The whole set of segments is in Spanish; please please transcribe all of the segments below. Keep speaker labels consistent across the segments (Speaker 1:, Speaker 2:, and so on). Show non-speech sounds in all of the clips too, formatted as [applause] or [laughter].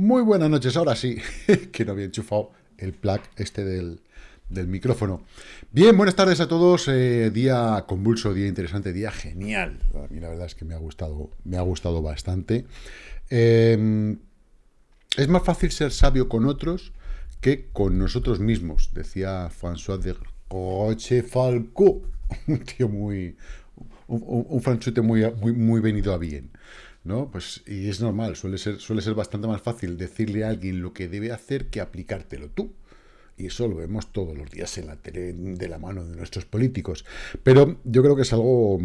Speaker 1: Muy buenas noches, ahora sí, [laughs] que no había enchufado el plug este del, micrófono. Bien, buenas tardes a todos, eh, día convulso, día interesante, día genial. A mí la verdad es que me ha gustado, me ha gustado bastante. Em, es más fácil ser sabio con otros que con nosotros mismos, decía François de Rochefalco, [laughs] un tío muy, un, un franchute muy, muy, muy venido a bien. ¿No? Pues, y es normal, suele ser, suele ser bastante más fácil decirle a alguien lo que debe hacer que aplicártelo tú. Y eso lo vemos todos los días en la tele de la mano de nuestros políticos. Pero yo creo que es algo,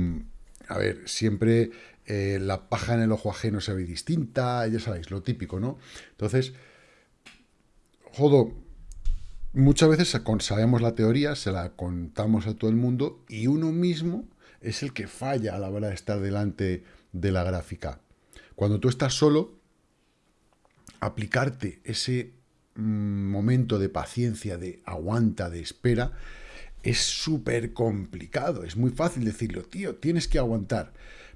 Speaker 1: a ver, siempre eh, la paja en el ojo ajeno se ve distinta, ya sabéis, lo típico, ¿no? Entonces, jodo, muchas veces sabemos la teoría, se la contamos a todo el mundo y uno mismo es el que falla a la hora de estar delante de la gráfica. Cuando tú estás solo, aplicarte ese mm, momento de paciencia, de aguanta, de espera, es súper complicado. Es muy fácil decirlo, tío, tienes que aguantar.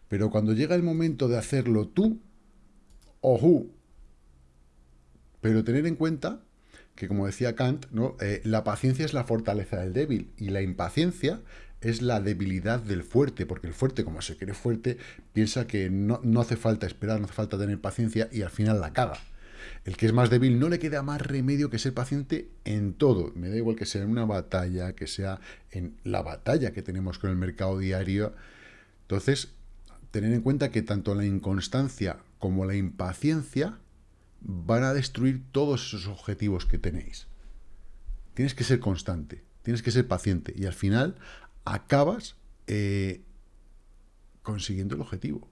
Speaker 1: Pero cuando llega el momento de hacerlo tú, ojo. Pero tener en cuenta que, como decía Kant, ¿no? Eh, la paciencia es la fortaleza del débil y la impaciencia es la debilidad del fuerte, porque el fuerte, como se cree fuerte, piensa que no, hace falta esperar, no hace falta tener paciencia y al final la caga. El que es más débil no le queda más remedio que ser paciente en todo. Me da igual que sea en una batalla, que sea en la batalla que tenemos con el mercado diario. Entonces, tener en cuenta que tanto la inconstancia como la impaciencia van a destruir todos esos objetivos que tenéis. Tienes que ser constante, tienes que ser paciente y al final acabas eh, consiguiendo el objetivo.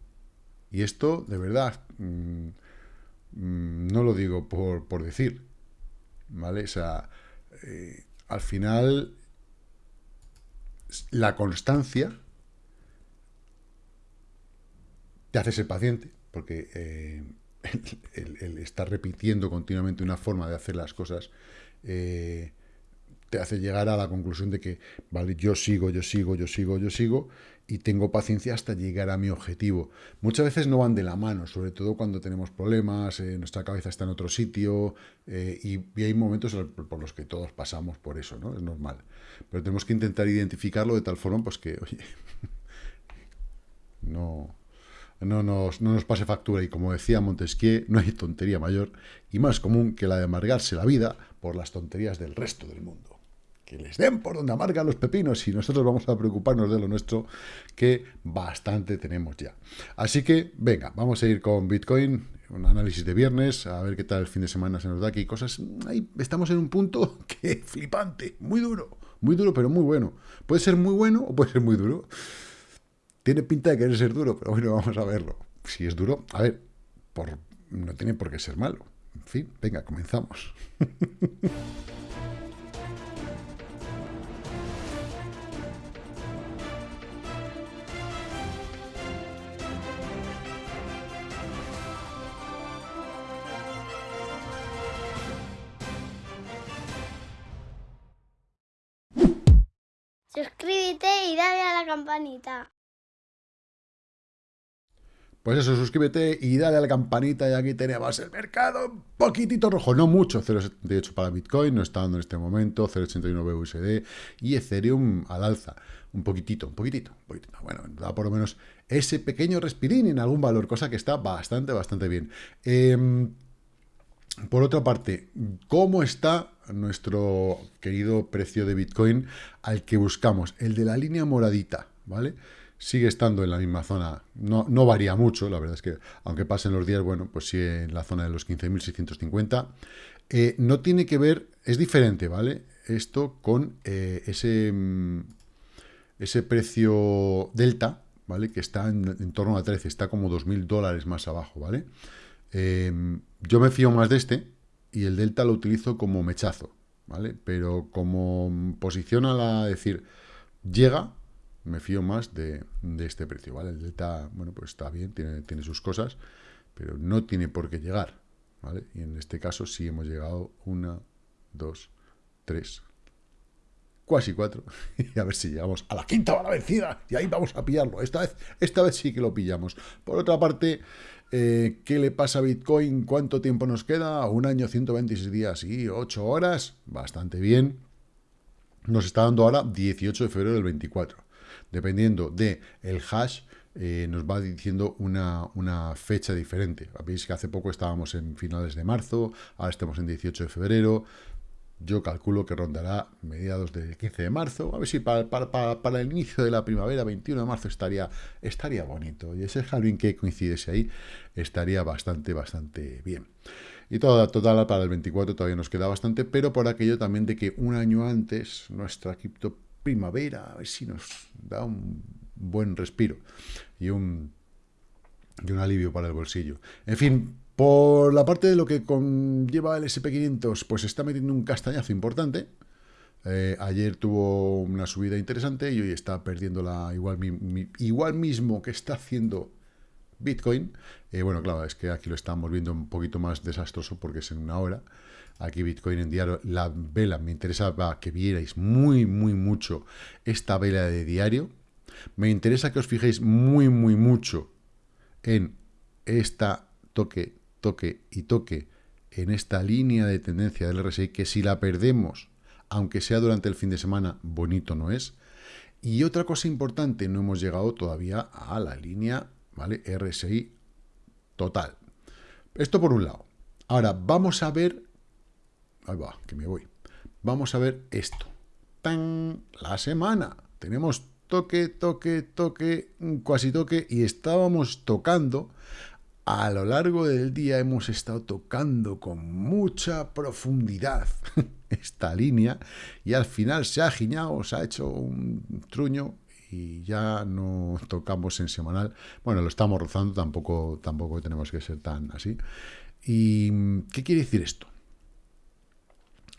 Speaker 1: Y esto, de verdad, mm, mm, no lo digo por, decir, ¿vale? O sea, eh, al final, la constancia te hace ser paciente, porque eh, [laughs] el, estar repitiendo continuamente una forma de hacer las cosas hace llegar a la conclusión de que, vale, yo sigo, yo sigo, yo sigo, yo sigo, y tengo paciencia hasta llegar a mi objetivo. Muchas veces no van de la mano, sobre todo cuando tenemos problemas, eh, nuestra cabeza está en otro sitio, eh, y, hay momentos por los que todos pasamos por eso, ¿no? Es normal. Pero tenemos que intentar identificarlo de tal forma, pues que, oye, [laughs] no, no nos, no nos pase factura. Y como decía Montesquieu, no hay tontería mayor y más común que la de amargarse la vida por las tonterías del resto del mundo que les den por donde amargan los pepinos y nosotros vamos a preocuparnos de lo nuestro, que bastante tenemos ya. Así que, venga, vamos a ir con Bitcoin, un análisis de viernes, a ver qué tal el fin de semana se nos da aquí, cosas, ahí estamos en un punto [laughs] que flipante, muy duro, muy duro, pero muy bueno. Puede ser muy bueno o puede ser muy duro. Tiene pinta de querer ser duro, pero bueno, vamos a verlo. Si es duro, a ver, por, no tiene por qué ser malo. En fin, venga, comenzamos. [laughs]
Speaker 2: dale a la campanita.
Speaker 1: Pues eso, suscríbete y dale a la campanita y aquí tenemos el mercado un poquitito rojo, no mucho, 0,78 para Bitcoin, no está dando en este momento, 0,89 USD y Ethereum al alza, un poquitito, un poquitito, un poquitito. Bueno, da por lo menos ese pequeño respirín en algún valor, cosa que está bastante, bastante bien. Em, por otra parte, ¿cómo está nuestro querido precio de Bitcoin al que buscamos? El de la línea moradita, ¿vale? Sigue estando en la misma zona, no, no varía mucho, la verdad es que aunque pasen los días, bueno, pues sigue en la zona de los 15.650. Eh, no tiene que ver, es diferente, ¿vale? Esto con eh, ese, mm, ese precio delta, ¿vale? Que está en, torno a 13, está como 2.000 dólares más abajo, ¿vale? Em, yo me fío más de este y el delta lo utilizo como mechazo, ¿vale? Pero como posición a la decir, llega, me fío más de, este precio, ¿vale? El delta, bueno, pues está bien, tiene, tiene sus cosas, pero no tiene por qué llegar, ¿vale? Y en este caso sí hemos llegado una, dos, tres, casi cuatro, [laughs] y a ver si llegamos a la quinta bala vencida, y ahí vamos a pillarlo, esta vez, esta vez sí que lo pillamos. Por otra parte, eh, ¿qué le pasa a Bitcoin? ¿Cuánto tiempo nos queda? Un año, 126 días y 8 horas, bastante bien. Nos está dando ahora 18 de febrero del 24. Dependiendo del el hash, eh, nos va diciendo una, una, fecha diferente. Veis que hace poco estábamos en finales de marzo, ahora estamos en 18 de febrero, yo calculo que rondará mediados del 15 de marzo. A ver si para, el inicio de la primavera, 21 de marzo, estaría, estaría bonito. Y ese Halloween que coincidiese ahí estaría bastante, bastante bien. Y toda, total, para el 24 todavía nos queda bastante, pero por aquello también de que un año antes nuestra cripto primavera, a ver si nos da un buen respiro y un, y un alivio para el bolsillo. En fin, por la parte de lo que conlleva el SP500, pues está metiendo un castañazo importante. Eh, ayer tuvo una subida interesante y hoy está perdiendo la igual, igual mismo que está haciendo Bitcoin. Eh, bueno, claro, es que aquí lo estamos viendo un poquito más desastroso porque es en una hora. Aquí Bitcoin en diario, la vela, me interesaba que vierais muy, muy mucho esta vela de diario. Me interesa que os fijéis muy, muy mucho en esta toque toque y toque en esta línea de tendencia del RSI, que si la perdemos, aunque sea durante el fin de semana, bonito no es. Y otra cosa importante, no hemos llegado todavía a la línea, ¿vale? RSI total. Esto por un lado. Ahora, vamos a ver... Ahí va, que me voy. Vamos a ver esto. ¡Tan! La semana. Tenemos toque, toque, toque, casi toque, y estábamos tocando a lo largo del día hemos estado tocando con mucha profundidad [laughs] esta línea y al final se ha giñado, se ha hecho un truño y ya no tocamos en semanal. Bueno, lo estamos rozando, tampoco, tampoco tenemos que ser tan así. ¿Y qué quiere decir esto?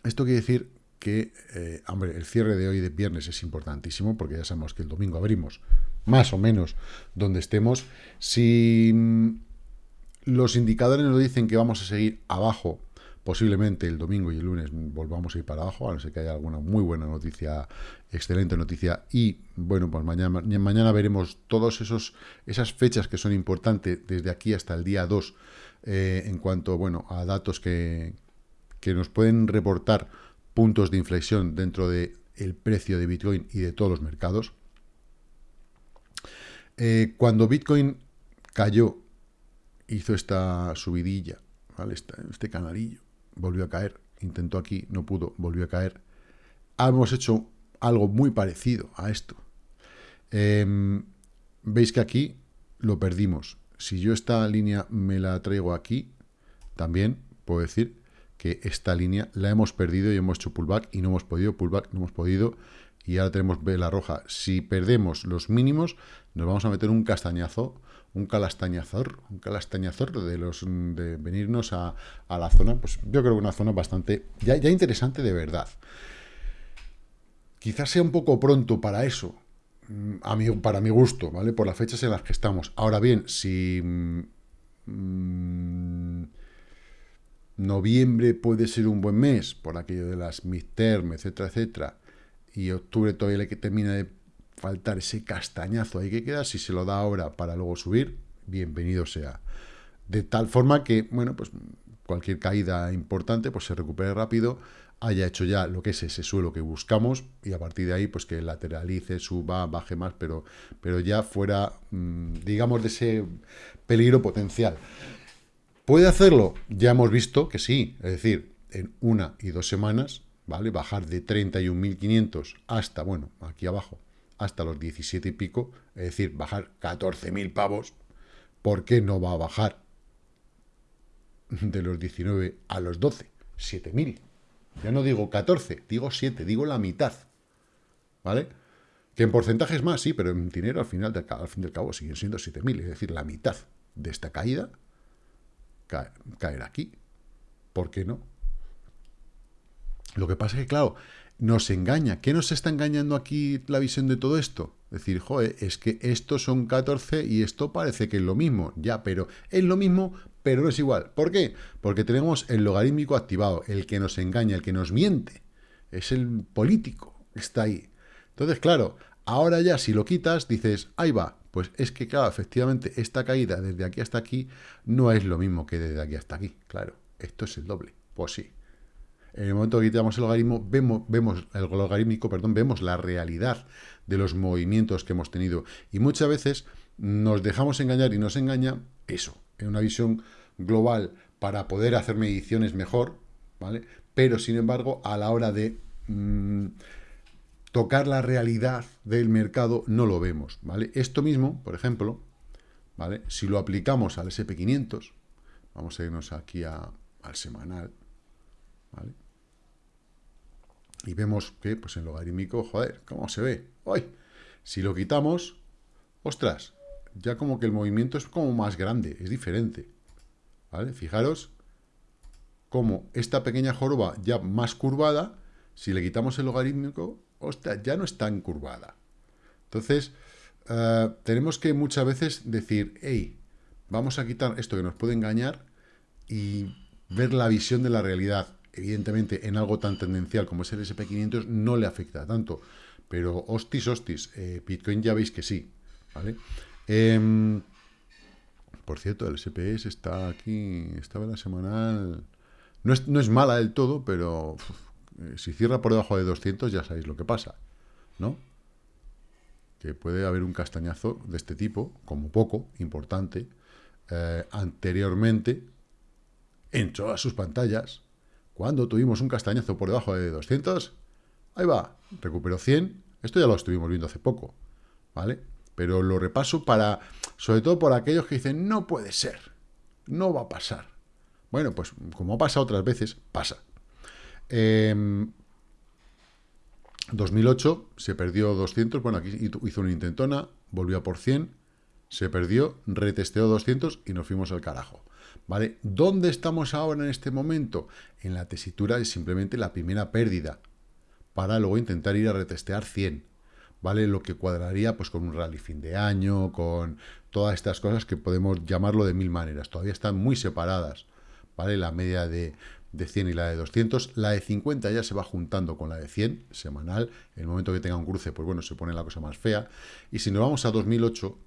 Speaker 1: Esto quiere decir que, eh, hombre, el cierre de hoy de viernes es importantísimo porque ya sabemos que el domingo abrimos más o menos donde estemos. Si los indicadores nos dicen que vamos a seguir abajo, posiblemente el domingo y el lunes volvamos a ir para abajo, a no ser que haya alguna muy buena noticia, excelente noticia, y bueno, pues mañana, mañana veremos todas esas fechas que son importantes desde aquí hasta el día 2, eh, en cuanto bueno, a datos que, que nos pueden reportar puntos de inflexión dentro del el precio de Bitcoin y de todos los mercados. Eh, cuando Bitcoin cayó hizo esta subidilla, ¿vale? este canalillo, volvió a caer, intentó aquí, no pudo, volvió a caer. Hemos hecho algo muy parecido a esto. Em, veis que aquí lo perdimos. Si yo esta línea me la traigo aquí, también puedo decir que esta línea la hemos perdido y hemos hecho pullback y no hemos podido, pullback, no hemos podido, y ahora tenemos vela roja. Si perdemos los mínimos, nos vamos a meter un castañazo un calastañazor, un calastañazor de los de venirnos a, la zona, pues yo creo que una zona bastante, ya, ya interesante de verdad. Quizás sea un poco pronto para eso, mm, a mí, para mi gusto, ¿vale? Por las fechas en las que estamos. Ahora bien, si mm, noviembre puede ser un buen mes, por aquello de las midterm, etcétera, etcétera, y octubre todavía le que termina de faltar ese castañazo ahí que queda, si se lo da ahora para luego subir, bienvenido sea. De tal forma que, bueno, pues cualquier caída importante pues se recupere rápido, haya hecho ya lo que es ese suelo que buscamos y a partir de ahí pues que lateralice, suba, baje más, pero, pero ya fuera, mm, digamos, de ese peligro potencial. ¿Puede hacerlo? Ya hemos visto que sí, es decir, en una y dos semanas, ¿vale? Bajar de 31.500 hasta, bueno, aquí abajo, hasta los 17 y pico, es decir, bajar 14.000 pavos, ¿por qué no va a bajar de los 19 a los 12? 7.000. Ya no digo 14, digo 7, digo la mitad. ¿Vale? Que en porcentajes más, sí, pero en dinero al final, al fin del cabo siguen siendo 7.000, es decir, la mitad de esta caída caer aquí. ¿Por qué no? Lo que pasa es que, claro, nos engaña. ¿Qué nos está engañando aquí la visión de todo esto? Decir, joder, es que estos son 14 y esto parece que es lo mismo. Ya, pero es lo mismo, pero no es igual. ¿Por qué? Porque tenemos el logarítmico activado, el que nos engaña, el que nos miente. Es el político, está ahí. Entonces, claro, ahora ya si lo quitas, dices, ahí va, pues es que, claro, efectivamente, esta caída desde aquí hasta aquí no es lo mismo que desde aquí hasta aquí, claro, esto es el doble, pues sí. En el momento que quitamos el logaritmo, vemos, el logarítmico, perdón, vemos la realidad de los movimientos que hemos tenido. Y muchas veces nos dejamos engañar y nos engaña eso, en una visión global para poder hacer mediciones mejor, ¿vale? Pero, sin embargo, a la hora de mm, tocar la realidad del mercado, no lo vemos, ¿vale? Esto mismo, por ejemplo, ¿vale? Si lo aplicamos al SP500, vamos a irnos aquí al semanal, ¿vale? Y vemos que, pues en logarítmico, joder, ¿cómo se ve? ¡Ay! Si lo quitamos, ostras, ya como que el movimiento es como más grande, es diferente. ¿Vale? Fijaros como esta pequeña joroba ya más curvada, si le quitamos el logarítmico, ostras, ya no es tan curvada. Entonces, eh, tenemos que muchas veces decir, hey, vamos a quitar esto que nos puede engañar y ver la visión de la realidad. Evidentemente, en algo tan tendencial como es el SP500 no le afecta tanto, pero hostis, hostis, eh, Bitcoin ya veis que sí, ¿vale? Em, por cierto, el SPS está aquí, esta vela semanal... No es, no es mala del todo, pero eh, si cierra por debajo de 200 ya sabéis lo que pasa, ¿no? Que puede haber un castañazo de este tipo, como poco, importante, eh, anteriormente, en todas sus pantallas, cuando tuvimos un castañazo por debajo de 200, ahí va, recuperó 100, esto ya lo estuvimos viendo hace poco, ¿vale? pero lo repaso para, sobre todo por aquellos que dicen, no puede ser, no va a pasar. Bueno, pues como ha pasado otras veces, pasa. 2008 em, se perdió 200, bueno, aquí hizo una intentona, volvió a por 100, se perdió, retesteó 200 y nos fuimos al carajo. ¿Vale? ¿Dónde estamos ahora en este momento? En la tesitura es simplemente la primera pérdida, para luego intentar ir a retestear 100. ¿vale? Lo que cuadraría pues con un rally fin de año, con todas estas cosas que podemos llamarlo de mil maneras. Todavía están muy separadas, ¿vale? La media de, de 100 y la de 200. La de 50 ya se va juntando con la de 100, semanal. En el momento que tenga un cruce, pues bueno, se pone la cosa más fea. Y si nos vamos a 2008,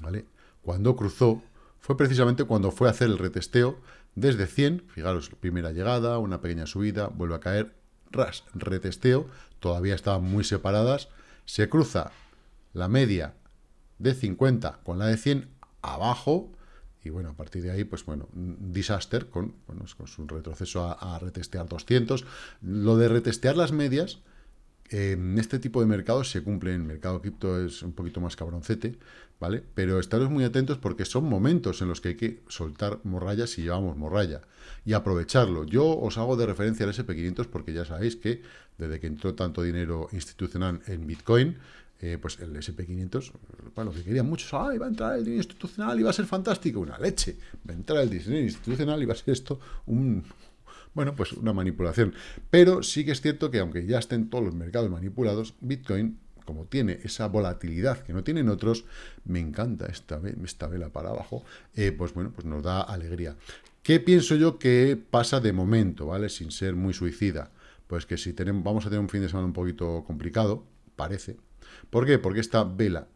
Speaker 1: ¿vale? Cuando cruzó, fue precisamente cuando fue a hacer el retesteo desde 100, fijaros, primera llegada, una pequeña subida, vuelve a caer, ras, retesteo, todavía estaban muy separadas, se cruza la media de 50 con la de 100 abajo, y bueno, a partir de ahí, pues bueno, disaster con, bueno, con su retroceso a, retestear 200. Lo de retestear las medias, en este tipo de mercados se cumple, en el mercado cripto es un poquito más cabroncete, ¿vale? Pero estaros muy atentos porque son momentos en los que hay que soltar morralla si llevamos morralla y aprovecharlo. Yo os hago de referencia al SP500 porque ya sabéis que desde que entró tanto dinero institucional en Bitcoin, eh, pues el SP500, bueno, lo que querían muchos, ah, iba a entrar el dinero institucional y va a ser fantástico, una leche, va a entrar el dinero institucional y va a ser esto un, bueno, pues una manipulación. Pero sí que es cierto que aunque ya estén todos los mercados manipulados, Bitcoin como tiene esa volatilidad que no tienen otros, me encanta esta, esta vela para abajo, eh, pues bueno, pues nos da alegría. ¿Qué pienso yo que pasa de momento, ¿vale? Sin ser muy suicida. Pues que si tenemos, vamos a tener un fin de semana un poquito complicado, parece. ¿Por qué? Porque esta vela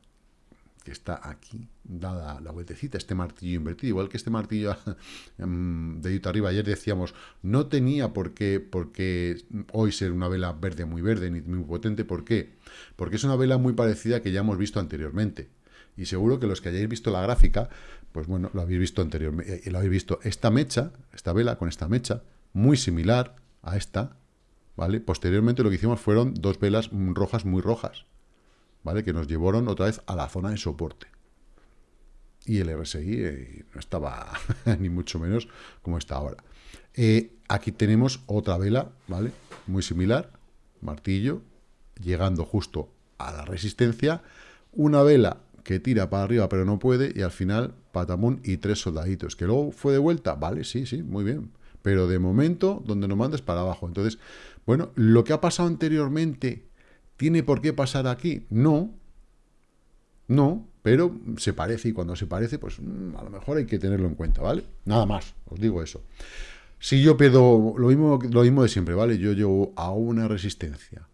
Speaker 1: que está aquí, dada la vueltecita, este martillo invertido, igual que este martillo [laughs] em, de ahí arriba, ayer decíamos, no tenía por qué, por qué hoy ser una vela verde muy verde, ni muy potente, ¿por qué? Porque es una vela muy parecida que ya hemos visto anteriormente. Y seguro que los que hayáis visto la gráfica, pues bueno, lo habéis visto anteriormente, eh, lo habéis visto esta mecha, esta vela con esta mecha, muy similar a esta, ¿vale? Posteriormente lo que hicimos fueron dos velas rojas muy rojas, Que nos llevaron otra vez a la zona de soporte. Y el RSI eh, no estaba [laughs] ni mucho menos como está ahora. Eh, aquí tenemos otra vela, ¿vale? Muy similar, martillo, llegando justo a la resistencia, una vela que tira para arriba pero no puede, y al final patamón y tres soldaditos. ¿Que luego fue de vuelta? Vale, sí, sí, muy bien. Pero de momento, donde nos mandes para abajo. Entonces, bueno, lo que ha pasado anteriormente ¿Tiene por qué pasar aquí? No, no, pero se parece y cuando se parece, pues mm, a lo mejor hay que tenerlo en cuenta, ¿vale? Nada más, os digo eso. Si yo pierdo lo mismo, lo mismo de siempre, ¿vale? Yo llevo a una resistencia,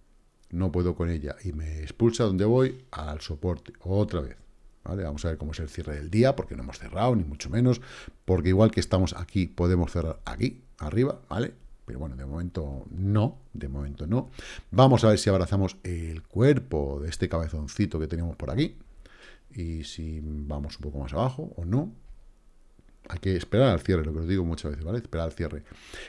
Speaker 1: no puedo con ella y me expulsa donde voy al soporte, otra vez. ¿Vale? Vamos a ver cómo es el cierre del día, porque no hemos cerrado, ni mucho menos, porque igual que estamos aquí, podemos cerrar aquí, arriba, ¿vale? Pero bueno, de momento no, de momento no. Vamos a ver si abrazamos el cuerpo de este cabezoncito que tenemos por aquí, y si vamos un poco más abajo o no. Hay que esperar al cierre, lo que os digo muchas veces, ¿vale? Esperar al cierre.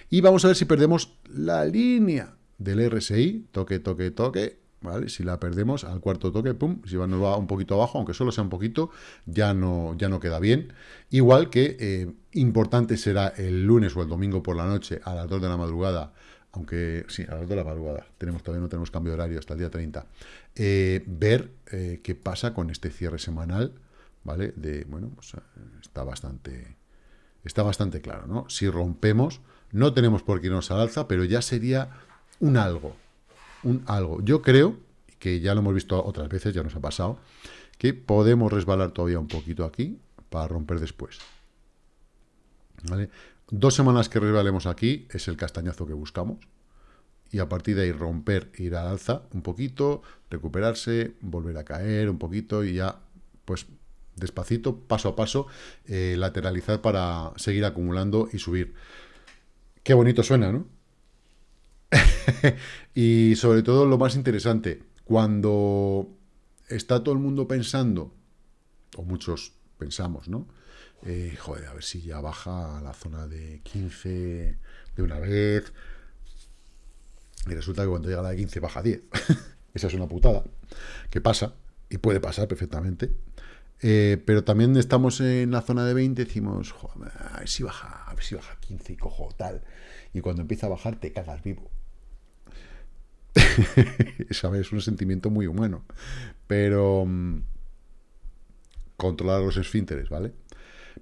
Speaker 1: Y vamos a ver si perdemos la línea del RSI, toque, toque, toque, ¿vale? Si la perdemos al cuarto toque, pum, si nos va un poquito abajo, aunque solo sea un poquito, ya no, ya no queda bien. Igual que eh, importante será el lunes o el domingo por la noche a las 2 de la madrugada, aunque sí, a las 2 de la madrugada, tenemos, todavía no tenemos cambio de horario hasta el día 30, eh, ver eh, qué pasa con este cierre semanal, ¿vale? De, bueno, pues está bastante está bastante claro, ¿no? Si rompemos, no tenemos por qué irnos al alza, pero ya sería un algo, algo. Yo creo, que ya lo hemos visto otras veces, ya nos ha pasado, que podemos resbalar todavía un poquito aquí para romper después. ¿Vale? Dos semanas que resbalemos aquí es el castañazo que buscamos. Y a partir de ahí romper, ir al alza un poquito, recuperarse, volver a caer un poquito y ya, pues despacito, paso a paso, eh, lateralizar para seguir acumulando y subir. Qué bonito suena, ¿no? [laughs] y sobre todo lo más interesante, cuando está todo el mundo pensando, o muchos pensamos, ¿no? Eh, joder, a ver si ya baja a la zona de 15 de una vez. Y resulta que cuando llega a la de 15 baja a 10. [laughs] Esa es una putada. Que pasa, y puede pasar perfectamente. Eh, pero también estamos en la zona de 20, decimos, Joder, a ver si baja, a ver si baja 15 y cojo tal. Y cuando empieza a bajar te cagas vivo. [laughs] ¿Sabes? Es un sentimiento muy humano. Pero mm, controlar los esfínteres, ¿vale?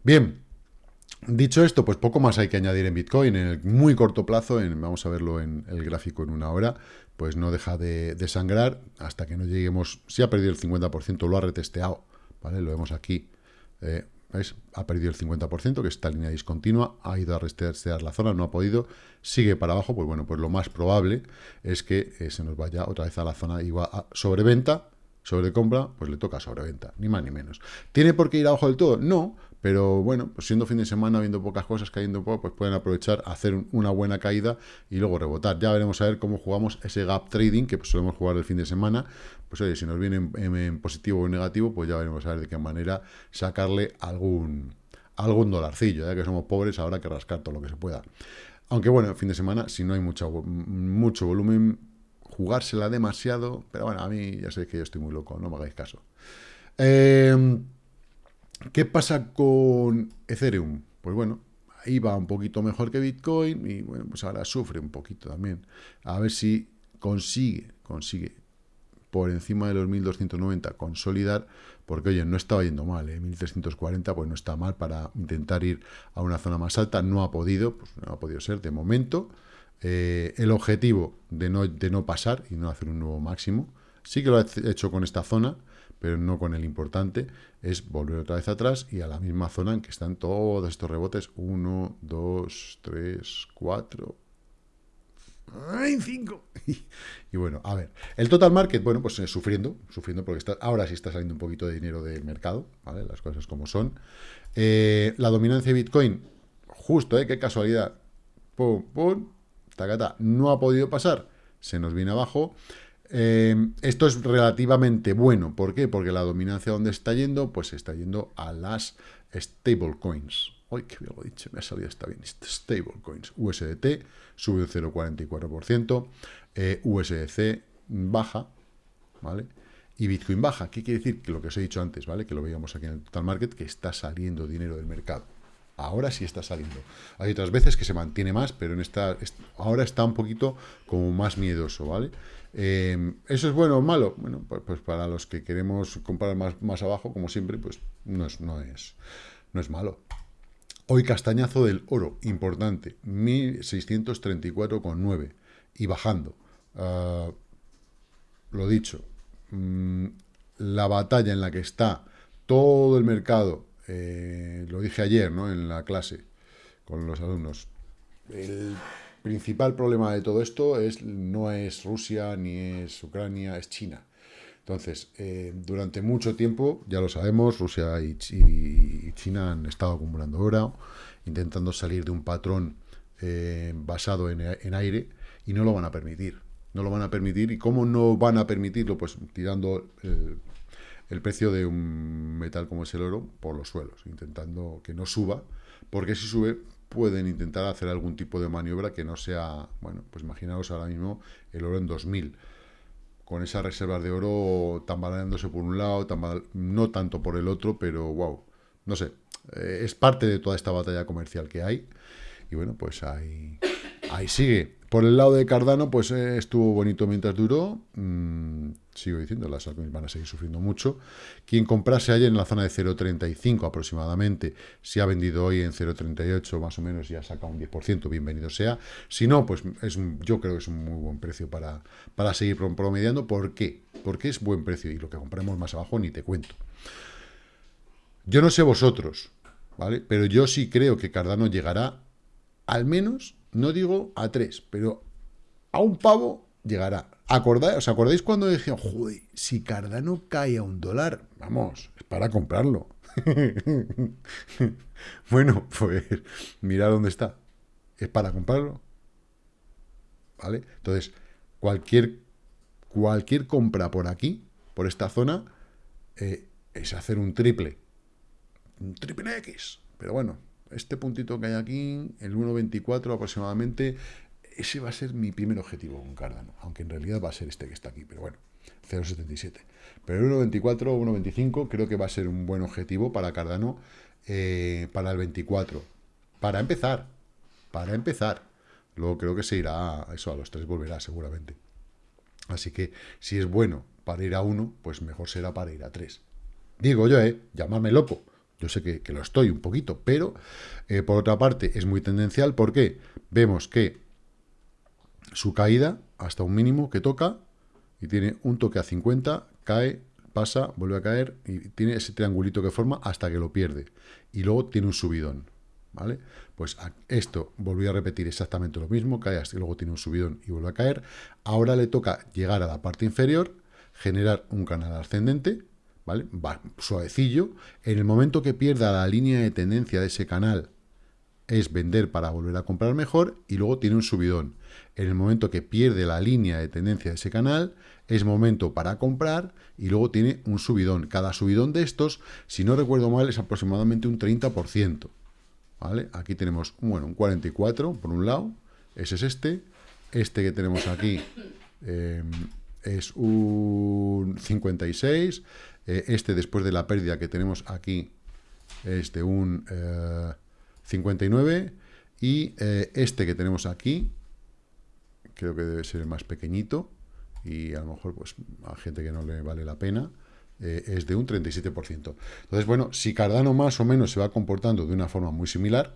Speaker 1: Bien, dicho esto, pues poco más hay que añadir en Bitcoin. En el muy corto plazo, en, vamos a verlo en el gráfico en una hora, pues no deja de, sangrar hasta que no lleguemos, si ha perdido el 50%, lo ha retesteado ¿vale? Lo vemos aquí, eh, Ha perdido el 50%, que esta línea discontinua, ha ido a restear la zona, no ha podido, sigue para abajo, pues bueno, pues lo más probable es que eh, se nos vaya otra vez a la zona igual a sobreventa, sobrecompra, pues le toca sobreventa, ni más ni menos. ¿Tiene por qué ir abajo del todo? No, pero bueno, pues siendo fin de semana, viendo pocas cosas, cayendo poco, pues pueden aprovechar, hacer una buena caída y luego rebotar. Ya veremos a ver cómo jugamos ese gap trading, que pues solemos jugar el fin de semana. Pues oye, si nos viene en, positivo o en negativo, pues ya veremos a ver de qué manera sacarle algún, algún dolarcillo, ya que somos pobres, habrá que rascar todo lo que se pueda. Aunque bueno, fin de semana, si no hay mucho, mucho volumen, jugársela demasiado, pero bueno, a mí ya sé que yo estoy muy loco, no me hagáis caso. Eh, ¿Qué pasa con Ethereum? Pues bueno, ahí va un poquito mejor que Bitcoin y bueno, pues ahora sufre un poquito también. A ver si consigue, consigue por encima de los 1290 consolidar, porque oye, no estaba yendo mal, ¿eh? 1340 pues no está mal para intentar ir a una zona más alta, no ha podido, pues no ha podido ser de momento. Eh, el objetivo de no, de no pasar y no hacer un nuevo máximo, sí que lo ha hecho con esta zona, pero no con el importante, es volver otra vez atrás y a la misma zona en que están todos estos rebotes. 1, 2, 3, 4... ¡Ay, 5! [laughs] Y bueno, a ver, el total market, bueno, pues eh, sufriendo, sufriendo porque está, ahora sí está saliendo un poquito de dinero del mercado, ¿vale? Las cosas como son. Eh, la dominancia de Bitcoin, justo, ¿eh? Qué casualidad. Pum, pum, tacata, no ha podido pasar, se nos viene abajo. Eh, esto es relativamente bueno. ¿Por qué? Porque la dominancia donde está yendo, pues está yendo a las stablecoins. Uy, qué bien lo he dicho, me ha salido está bien. Stablecoins. USDT sube un 0,44%, eh, USDC baja, ¿vale? Y Bitcoin baja. ¿Qué quiere decir? Que lo que os he dicho antes, ¿vale? Que lo veíamos aquí en el Total Market, que está saliendo dinero del mercado. Ahora sí está saliendo. Hay otras veces que se mantiene más, pero en esta, ahora está un poquito como más miedoso, ¿vale? Eh, ¿Eso es bueno o malo? Bueno, pues, pues, para los que queremos comprar más, más abajo, como siempre, pues no es, no es, no es malo. Hoy castañazo del oro, importante, 1634,9 y bajando. Uh, lo dicho, mmm, la batalla en la que está todo el mercado, eh, lo dije ayer ¿no? en la clase con los alumnos, el principal problema de todo esto es, no es Rusia ni es Ucrania, es China. Entonces, eh, durante mucho tiempo, ya lo sabemos, Rusia y, China han estado acumulando oro, intentando salir de un patrón eh, basado en, aire, y no lo van a permitir. No lo van a permitir. ¿Y cómo no van a permitirlo? Pues tirando el precio de un metal como es el oro por los suelos, intentando que no suba, porque si sube pueden intentar hacer algún tipo de maniobra que no sea, bueno, pues imaginaos ahora mismo el oro en 2000, con esas reservas de oro tambaleándose por un lado, no tanto por el otro, pero wow, no sé, eh, es parte de toda esta batalla comercial que hay, y bueno, pues ahí, ahí sigue. Por el lado de Cardano, pues eh, estuvo bonito mientras duró. Mm, sigo diciendo, las altcoins van a seguir sufriendo mucho. Quien comprase ayer en la zona de 0.35 aproximadamente, si ha vendido hoy en 0.38 más o menos y ha sacado un 10%, bienvenido sea. Si no, pues es yo creo que es un muy buen precio para, para seguir promediando. ¿Por qué? Porque es buen precio y lo que compremos más abajo ni te cuento. Yo no sé vosotros, ¿vale? Pero yo sí creo que Cardano llegará al menos no digo a tres, pero a un pavo llegará. ¿Acordáis, ¿Os acordáis cuando dije, joder, si Cardano cae a un dólar? Vamos, es para comprarlo. [laughs] bueno, pues mira dónde está. Es para comprarlo. ¿Vale? Entonces, cualquier, cualquier compra por aquí, por esta zona, eh, es hacer un triple. Un triple X. Pero bueno, este puntito que hay aquí, el 1.24 aproximadamente, ese va a ser mi primer objetivo con Cardano, aunque en realidad va a ser este que está aquí, pero bueno, 0.77. Pero el 1.24 o 1.25 creo que va a ser un buen objetivo para Cardano eh, para el 24. Para empezar, para empezar. Luego creo que se irá, a eso a los 3 volverá seguramente. Así que si es bueno para ir a 1, pues mejor será para ir a 3. Digo yo, ¿eh? Llamarme loco. Yo sé que, lo estoy un poquito, pero eh, por otra parte es muy tendencial porque vemos que su caída hasta un mínimo que toca y tiene un toque a 50, cae, pasa, vuelve a caer y tiene ese triangulito que forma hasta que lo pierde. Y luego tiene un subidón, ¿vale? Pues esto volvió a repetir exactamente lo mismo, cae hasta luego tiene un subidón y vuelve a caer. Ahora le toca llegar a la parte inferior, generar un canal ascendente, ¿vale? Va suavecillo. En el momento que pierda la línea de tendencia de ese canal, es vender para volver a comprar mejor y luego tiene un subidón. En el momento que pierde la línea de tendencia de ese canal, es momento para comprar y luego tiene un subidón. Cada subidón de estos, si no recuerdo mal, es aproximadamente un 30%. ¿Vale? Aquí tenemos, bueno, un 44 por un lado, ese es este. Este que tenemos aquí eh, es un 56, eh, este, después de la pérdida que tenemos aquí, es de un 59. Eh, y eh, este que tenemos aquí, creo que debe ser el más pequeñito. Y a lo mejor, pues, a gente que no le vale la pena, es de un 37%. Entonces, bueno, si Cardano más o menos se va comportando de una forma muy similar,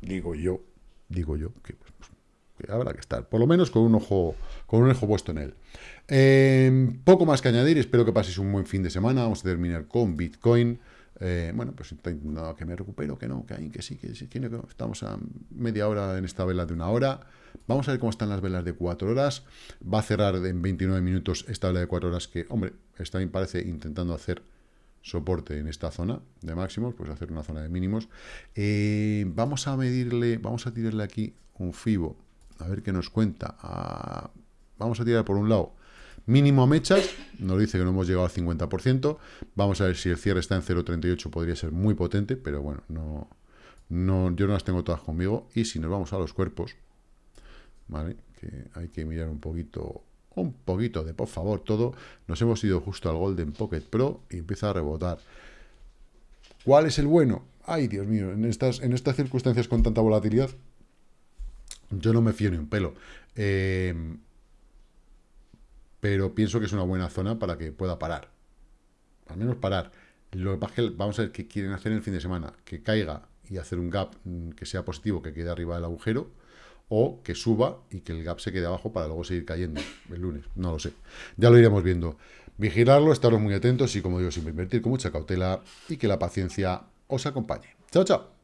Speaker 1: digo yo, digo yo, que, pues, que habrá que estar, por lo menos con un ojo, con un ojo puesto en él. Em, poco más que añadir, espero que paséis un buen fin de semana, vamos a terminar con Bitcoin. Eh, bueno, pues intentando que me recupero, que no, que hay, que sí, que sí, que estamos a media hora en esta vela de una hora. Vamos a ver cómo están las velas de cuatro horas. Va a cerrar en 29 minutos esta vela de cuatro horas que, hombre, está bien parece intentando hacer soporte en esta zona de máximos, pues hacer una zona de mínimos. Eh, vamos a medirle, vamos a tirarle aquí un FIBO, a ver qué nos cuenta. Ah, vamos a tirar por un lado Mínimo mechas, nos dice que no hemos llegado al 50%. Vamos a ver si el cierre está en 0.38, podría ser muy potente, pero bueno, no, no, yo no las tengo todas conmigo. Y si nos vamos a los cuerpos, ¿vale? Que hay que mirar un poquito, un poquito de, por favor, todo. Nos hemos ido justo al Golden Pocket Pro y empieza a rebotar. ¿Cuál es el bueno? Ay, Dios mío, en estas, en estas circunstancias con tanta volatilidad, yo no me fío ni un pelo. Eh, pero pienso que es una buena zona para que pueda parar. Al menos parar. Lo que pasa es que vamos a ver qué quieren hacer en el fin de semana. Que caiga y hacer un gap mm, que sea positivo, que quede arriba del agujero, o que suba y que el gap se quede abajo para luego seguir cayendo el lunes. No lo sé. Ya lo iremos viendo. Vigilarlo, estaros muy atentos y, como digo, siempre invertir con mucha cautela y que la paciencia os acompañe. Chao, chao.